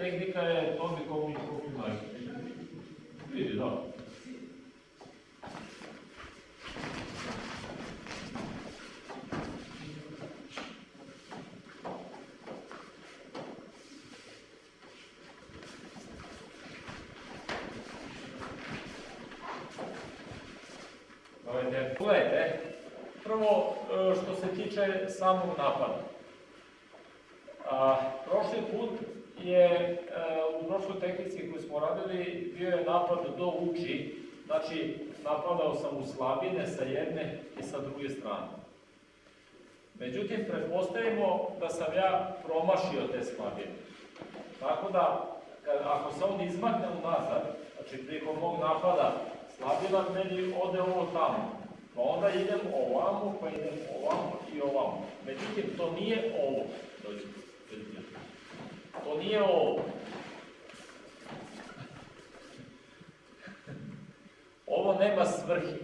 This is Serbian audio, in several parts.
tehnika je Tomi Komi Komi Vidi, da. Gledajte, prvo e, što se tiče samog napada. A, prošli put je e, u prošloj tehnici koju smo radili bio je napad do uči, znači napadao sam u slabine sa jedne i sa druge strane. Međutim, pretpostavimo da sam ja promašio te slabine. Tako da, kad, ako se on izmakne unazad, znači prilikom mog napada slabina meni ode ovo tamo. Pa onda idem ovamo, pa idem ovamo i ovamo. Međutim, to nije ovo. Dođite. Nije ovo. Ovo nema svrhe.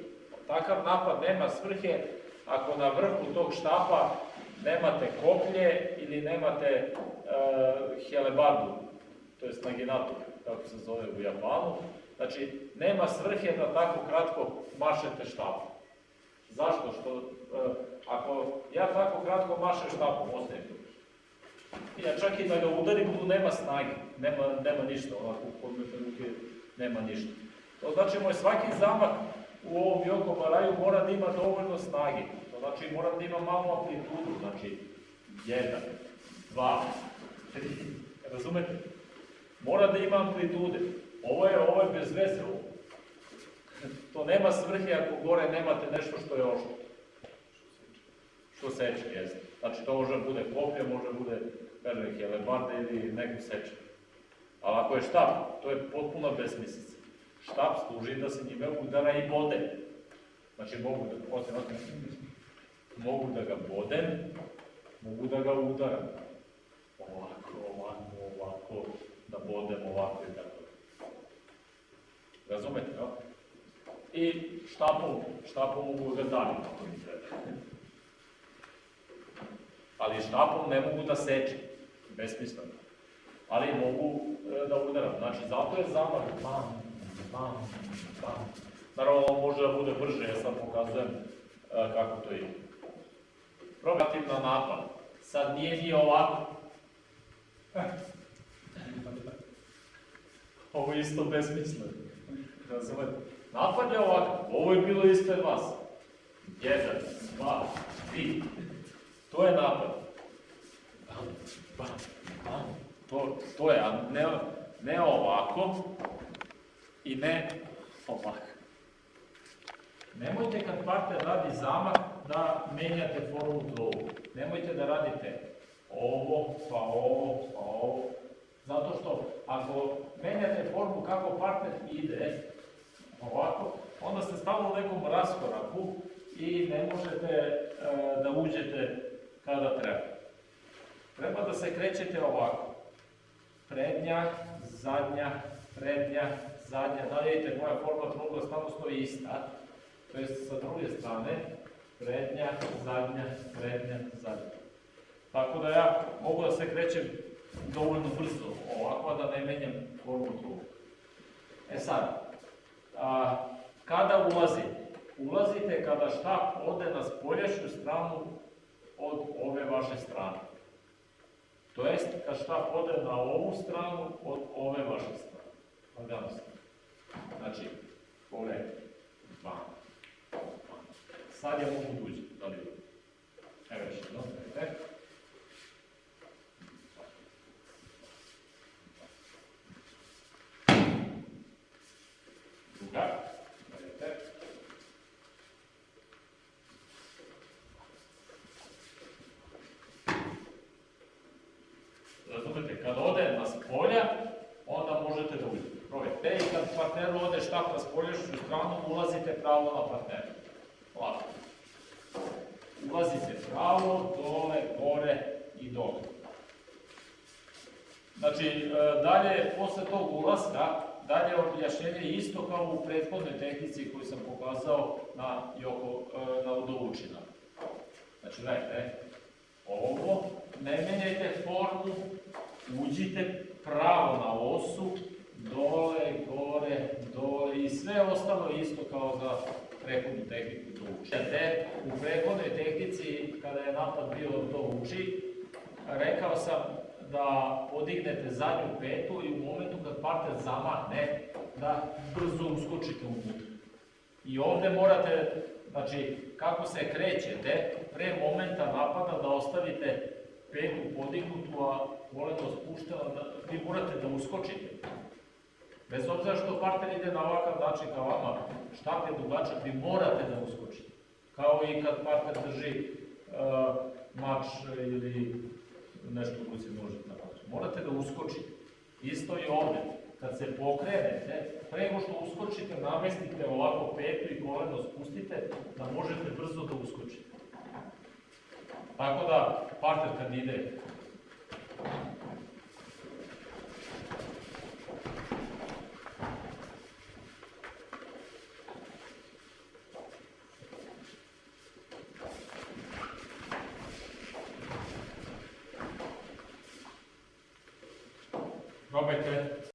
Takav napad nema svrhe ako na vrhu tog štapa nemate koplje ili nemate uh, helebardu, to je naginator, kako se zove u Japanu. Znači, nema svrhe da tako kratko mašete štapom. Zašto? Što, uh, ako ja tako kratko mašem štapom, ostaje tu. Ja čak i da ga udarim, tu nema snage, nema, nema ništa, ovako podmete ruke nema ništa. To znači, moj svaki zamah u ovom Joko Baraju mora da ima dovoljno snage. To znači, moram da ima malo amplitudu, znači, jedan, dva, tri, razumete? Mora da ima amplitude. Ovo je, ovo je bez veze. To nema svrhe ako gore nemate nešto što je oštro. Što seče, jeste. Znači, to može da bude koplje, može da bude, kažem, helebarda ili neku seče. Ali ako je štap, to je potpuno besmislica. Štap služi da se njime udara i bode. Znači, mogu da, osim, mogu da ga bodem, mogu da ga udaram. Ovako, ovako, ovako, da bodem ovako i tako. Razumete, no? I štapom, štapom mogu da davim ako mi treba ali štapom ne mogu da sečem, besmisleno. Ali mogu e, da udaram. Znači, zato je zamah bam, bam, bam. Naravno, ovo može da bude brže, ja sad pokazujem e, kako to ide. Probatim na napad. Sad nije ni ovako. Ovo je isto besmisleno. Razumete? Napad je ovako. Ovo je bilo ispred vas. Jedan, dva, tri, To je napad. Bam, bam. To, to je, a ne, ne ovako i ne ovako. Nemojte kad partner radi zamah da menjate formu trovu. Nemojte da radite ovo, pa ovo, pa ovo. Zato što ako menjate formu kako partner ide, ovako, onda ste stalno u nekom raskoraku i ne možete e, da uđete kada treba. Treba da se krećete ovako. Prednja, zadnja, prednja, zadnja. Da vidite, moja forma trugla stano stoji ista. To je sa druge strane. Prednja, zadnja, prednja, zadnja. Tako da ja mogu da se krećem dovoljno brzo ovako, da ne menjam formu trugla. E sad, a, kada ulazite? Ulazite kada štap ode na spoljašnju stranu od ove vaše strane. To jest, kad šta pode na ovu stranu od ove vaše strane. Lagano se. Znači, ove dva. Sad ja mogu da uđem, da li štap na spoljašnju stranu, ulazite pravo na partnera. Lako. Ulazite pravo, dole, gore i dole. Znači, e, dalje, posle tog ulaska, dalje objašnjenje isto kao u prethodnoj tehnici koju sam pokazao na, Joko, e, na Udovučina. Znači, gledajte, ovo, ne menjajte formu uđite pravo na osu, dole, gore, dole i sve ostalo isto kao za prethodnu tehniku to učite. U prethodnoj tehnici, kada je napad bio to uči, rekao sam da podignete zadnju petu i u momentu kad partner zamahne, da brzo uskočite unutra. I ovde morate, znači, kako se krećete, pre momenta napada da ostavite petu podignutu, a koleno spušteno, da, vi morate da uskočite. Bez obzira što partner ide na ovakav način ka vama, štap je dugačak, vi morate da uskočite. Kao i kad partner drži uh, mač ili nešto u ruci možete napadati. Morate da uskočite. Isto i ovde. Kad se pokrenete, nego što uskočite, namestite ovako petu i koleno spustite, da možete brzo da uskočite. Tako da, partner kad ide Probajte.